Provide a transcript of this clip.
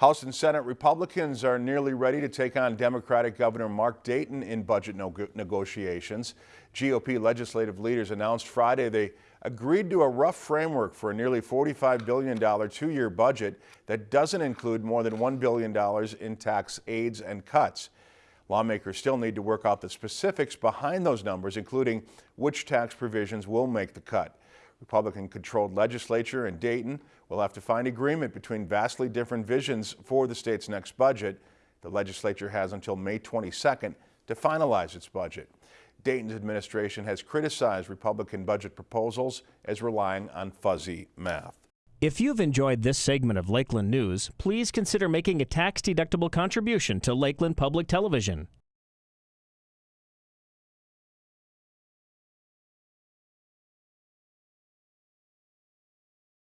House and Senate Republicans are nearly ready to take on Democratic Governor Mark Dayton in budget negotiations. GOP legislative leaders announced Friday they agreed to a rough framework for a nearly $45 billion two-year budget that doesn't include more than $1 billion in tax aids and cuts. Lawmakers still need to work out the specifics behind those numbers, including which tax provisions will make the cut. Republican-controlled legislature in Dayton will have to find agreement between vastly different visions for the state's next budget. The legislature has until May 22nd to finalize its budget. Dayton's administration has criticized Republican budget proposals as relying on fuzzy math. If you've enjoyed this segment of Lakeland News, please consider making a tax-deductible contribution to Lakeland Public Television.